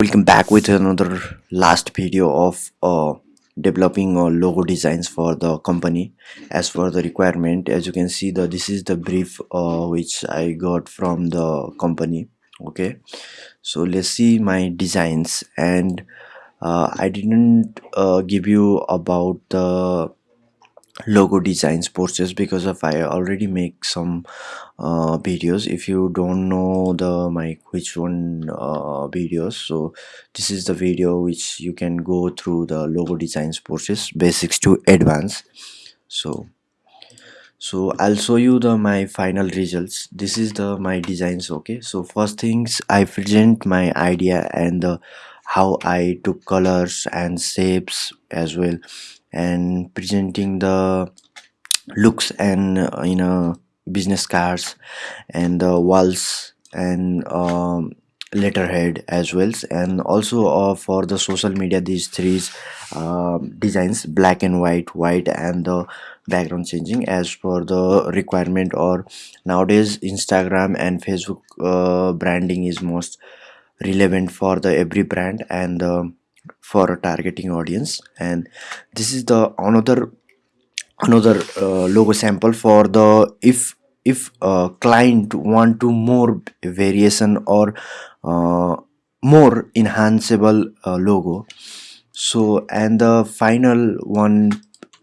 welcome back with another last video of uh, developing uh, logo designs for the company. As for the requirement as you can see the this is the brief uh, which i got from the company okay? So let's see my designs and uh, i didn't uh, give you about the logo designs process because of i already make some uh, videos. If you don't know the my which one uh, videos so this is the video which you can go through the logo designs process basics to advanced so so i'll show you the my final results. This is the my designs okay? So first things i present my idea and the how i took colors and shapes as well and presenting the looks and uh, you know business cards and the walls and um, letterhead as well. And also uh, for the social media these three uh, designs black and white white and the background changing as per the requirement or nowadays instagram and facebook uh, branding is most relevant for the every brand and um, for a targeting audience. And this is the another another uh, logo sample for the if if a client want to more variation or uh, more enhanceable uh, logo. So and the final one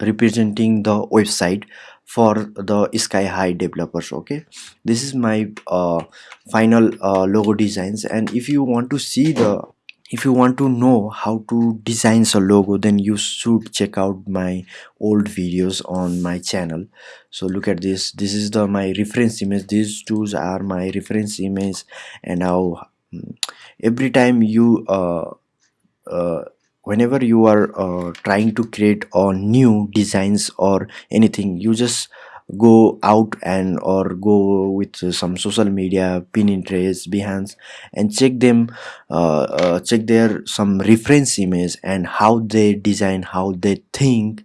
representing the website for the sky high developers okay? This is my uh, final uh, logo designs. And if you want to see the if you want to know how to design a logo then you should check out my old videos on my channel. So look at this. This is the my reference image. These two are my reference image. And now mm, every time you uh, uh, whenever you are uh, trying to create a new designs or anything you just go out and or go with some social media pin pinterest behance and check them uh, uh, check their some reference image and how they design how they think.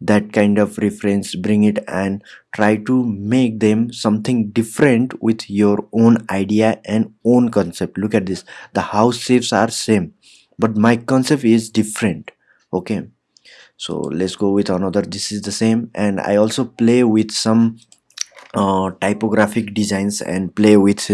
That kind of reference bring it and try to make them something different with your own idea and own concept. Look at this. The house shapes are same but my concept is different. Okay so let's go with another this is the same. And i also play with some uh, typographic designs and play with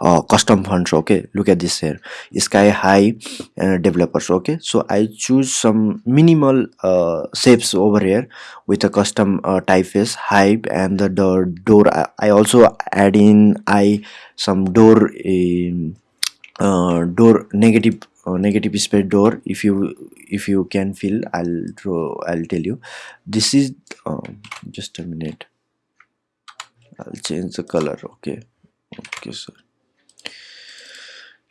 uh, custom fonts okay? Look at this here. Sky high uh, developers okay? So i choose some minimal uh, shapes over here with a custom uh, typeface hype and the door, door. I also add in i some door in uh, door negative negative space door if you if you can feel i'll draw i'll tell you. This is um, just a minute. I'll change the color okay? Okay sir.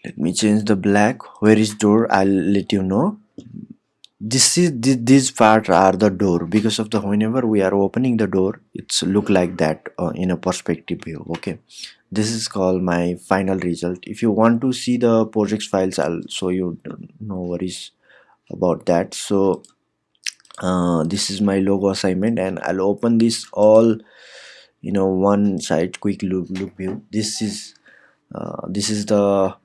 Let me change the black. Where is door? I'll let you know this is this, these part are the door. Because of the whenever we are opening the door it's look like that uh, in a perspective view okay? This is called my final result. If you want to see the projects files i'll show you no worries about that. So uh, this is my logo assignment and i'll open this all you know one side quick look look view. This is uh, this is the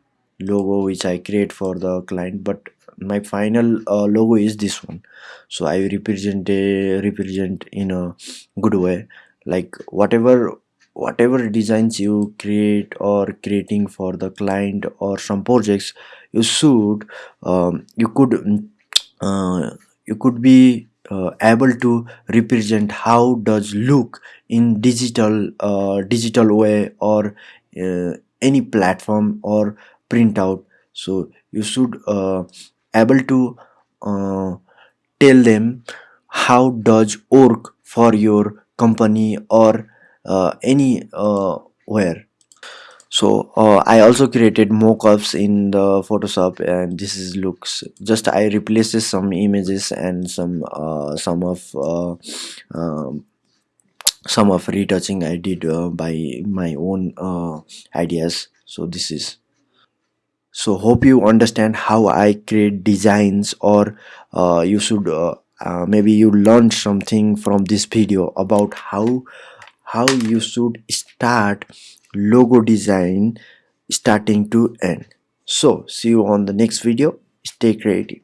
logo which i create for the client but my final uh, logo is this one. So i represent a represent in a good way. Like whatever whatever designs you create or creating for the client or some projects you should um, you could uh, you could be uh, able to represent how does look in digital uh, digital way or uh, any platform or printout. So you should uh, able to uh, tell them how does work for your company or uh, any uh, where. So uh, i also created mockups in the photoshop and this is looks just i replaced some images and some uh, some of uh, um, some of retouching i did uh, by my own uh, ideas. So this is so hope you understand how i create designs or uh, you should uh, uh, maybe you learned something from this video about how how you should start logo design starting to end. So see you on the next video. Stay creative